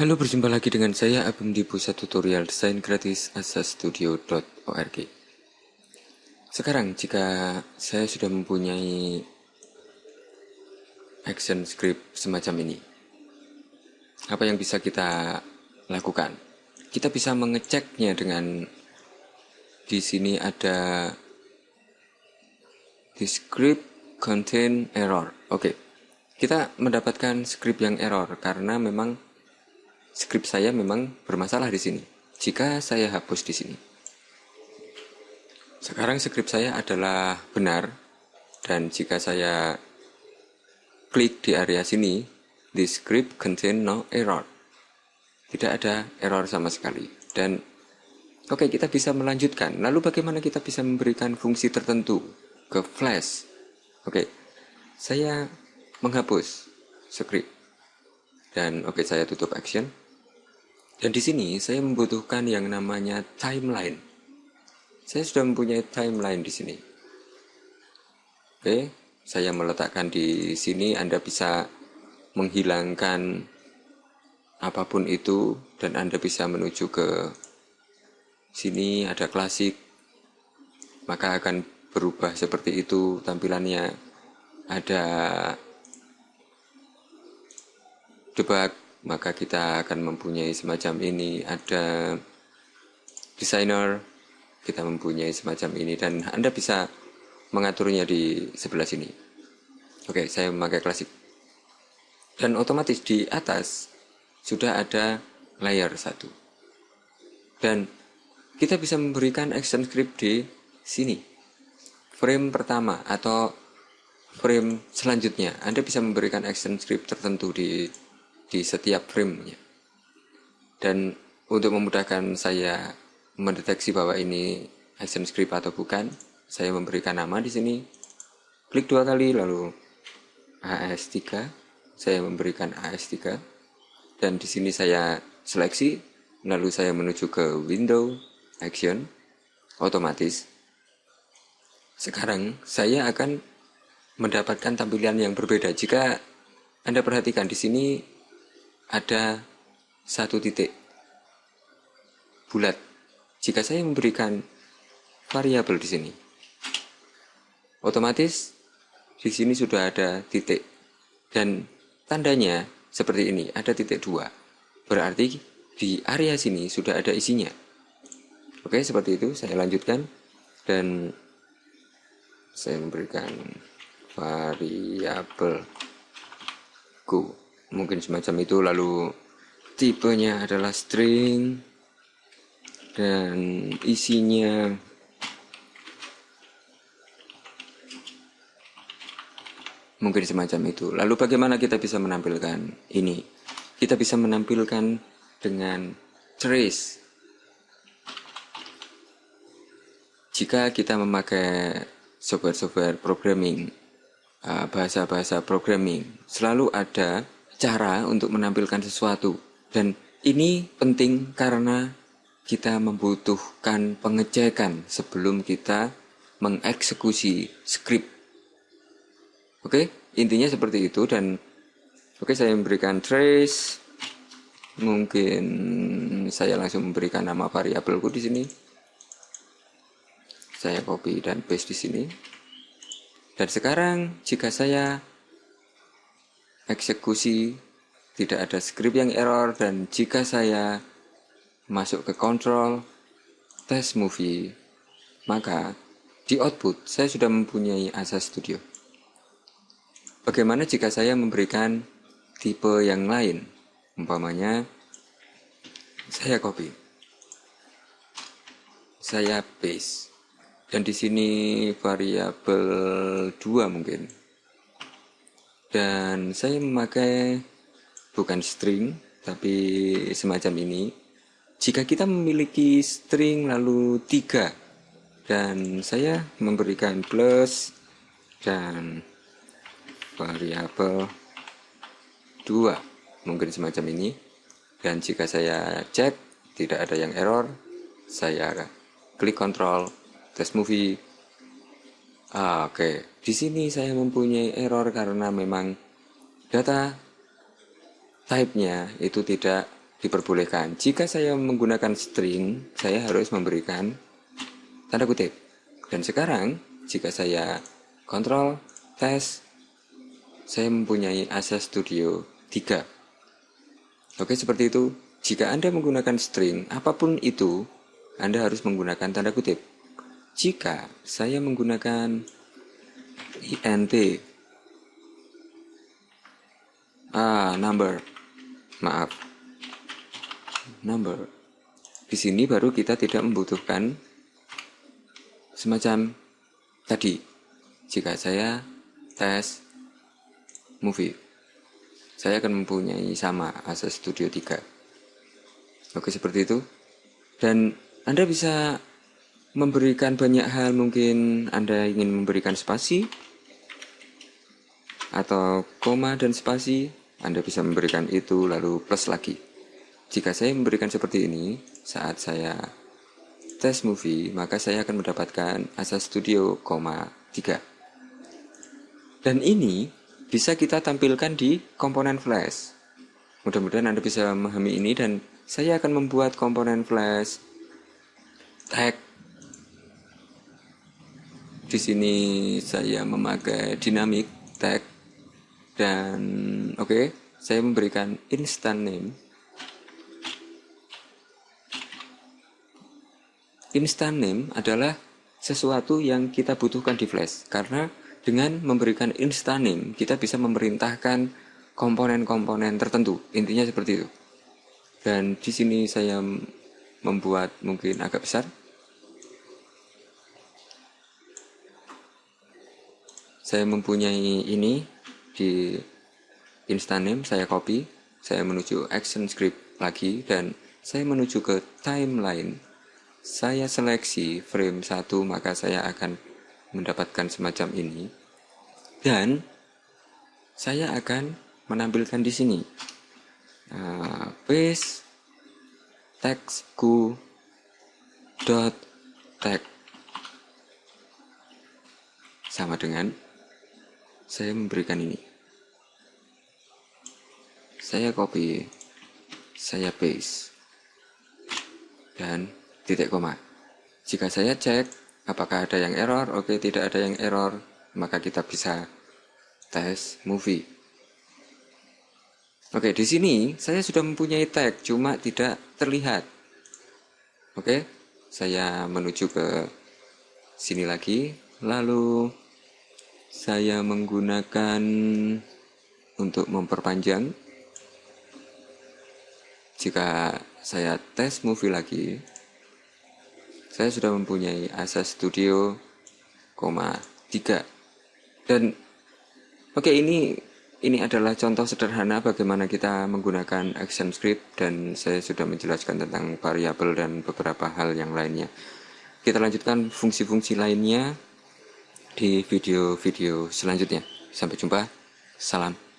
Halo, berjumpa lagi dengan saya Abim di Pusat Tutorial Desain Gratis asastudio.org. Sekarang, jika saya sudah mempunyai action script semacam ini, apa yang bisa kita lakukan? Kita bisa mengeceknya dengan di sini ada the script contain error. Oke, kita mendapatkan script yang error karena memang skrip saya memang bermasalah di sini. Jika saya hapus di sini. Sekarang skrip saya adalah benar dan jika saya klik di area sini, the script contain no error. Tidak ada error sama sekali. Dan oke, okay, kita bisa melanjutkan. Lalu bagaimana kita bisa memberikan fungsi tertentu ke flash? Oke. Okay, saya menghapus script dan oke okay, saya tutup action. Dan di sini saya membutuhkan yang namanya timeline. Saya sudah mempunyai timeline di sini. Oke saya meletakkan di sini Anda bisa menghilangkan apa pun itu dan Anda bisa menuju ke sini ada klasik. Maka akan berubah seperti itu tampilannya. Ada debug maka kita akan mempunyai semacam ini. Ada designer kita mempunyai semacam ini. Dan Anda bisa mengaturnya di sebelah sini. Oke saya memakai klasik. Dan otomatis di atas sudah ada layer satu. Dan kita bisa memberikan action script di sini. Frame pertama atau frame selanjutnya. Anda bisa memberikan action script tertentu di di setiap framenya. Dan untuk memudahkan saya mendeteksi bahwa ini action script atau bukan, saya memberikan nama di sini. Klik dua kali lalu AS3, saya memberikan AS3 dan di sini saya seleksi lalu saya menuju ke window action otomatis. Sekarang saya akan mendapatkan tampilan yang berbeda. Jika Anda perhatikan di sini ada satu titik bulat. Jika saya memberikan variabel di sini, otomatis di sini sudah ada titik dan tandanya seperti ini, ada titik dua. Berarti di area sini sudah ada isinya. Oke, seperti itu. Saya lanjutkan dan saya memberikan variabel go mungkin semacam itu. Lalu tipenya adalah string dan isinya mungkin semacam itu. Lalu bagaimana kita bisa menampilkan ini? Kita bisa menampilkan dengan trace. Jika kita memakai software-software programming uh, bahasa-bahasa programming selalu ada cara untuk menampilkan sesuatu. Dan ini penting karena kita membutuhkan pengecekan sebelum kita mengeksekusi skrip. Oke, intinya seperti itu dan oke saya memberikan trace. Mungkin saya langsung memberikan nama variabelku di sini. Saya copy dan paste di sini. Dan sekarang jika saya eksekusi, tidak ada script yang error, dan jika saya masuk ke control, test movie, maka di output saya sudah mempunyai Asa Studio. Bagaimana jika saya memberikan tipe yang lain? Umpamanya, saya copy. Saya paste. Dan di sini variabel 2 mungkin dan saya memakai bukan string tapi semacam ini. Jika kita memiliki string lalu tiga dan saya memberikan plus dan variabel dua mungkin semacam ini. Dan jika saya cek tidak ada yang error saya klik kontrol test movie Ah, Oke, di sini saya mempunyai error karena memang data type-nya itu tidak diperbolehkan. Jika saya menggunakan string, saya harus memberikan tanda kutip. Dan sekarang, jika saya kontrol, tes, saya mempunyai Access Studio 3. Oke, seperti itu. Jika Anda menggunakan string, apa pun itu, Anda harus menggunakan tanda kutip. Jika saya menggunakan int, ah, number, maaf, number, di sini baru kita tidak membutuhkan semacam tadi. Jika saya tes movie, saya akan mempunyai sama Access Studio 3. Oke, seperti itu. Dan Anda bisa memberikan banyak hal, mungkin Anda ingin memberikan spasi atau koma dan spasi, Anda bisa memberikan itu lalu plus lagi. Jika saya memberikan seperti ini, saat saya tes movie, maka saya akan mendapatkan Asa Studio, 3. Dan ini bisa kita tampilkan di komponen flash. Mudah-mudahan Anda bisa memahami ini dan saya akan membuat komponen flash tag. Di sini saya memakai dynamic tag dan oke, okay, saya memberikan instant name. Instant name adalah sesuatu yang kita butuhkan di Flash karena dengan memberikan instant name kita bisa memerintahkan komponen-komponen tertentu. Intinya seperti itu. Dan di sini saya membuat mungkin agak besar saya mempunyai ini di instant name saya copy saya menuju action script lagi dan saya menuju ke timeline. Saya seleksi frame 1 maka saya akan mendapatkan semacam ini. Dan saya akan menampilkan di sini. Uh, paste textku dot tag sama dengan saya memberikan ini saya copy saya paste dan titik koma. Jika saya cek apakah ada yang error, oke tidak ada yang error, maka kita bisa tes movie. Oke, di sini saya sudah mempunyai tag, cuma tidak terlihat. Oke, saya menuju ke sini lagi, lalu saya menggunakan untuk memperpanjang. Jika saya tes movie lagi, saya sudah mempunyai Asa Studio, 3 dan oke okay, ini ini adalah contoh sederhana bagaimana kita menggunakan action script dan saya sudah menjelaskan tentang variabel dan beberapa hal yang lainnya. Kita lanjutkan fungsi-fungsi lainnya di video-video selanjutnya. Sampai jumpa. Salam.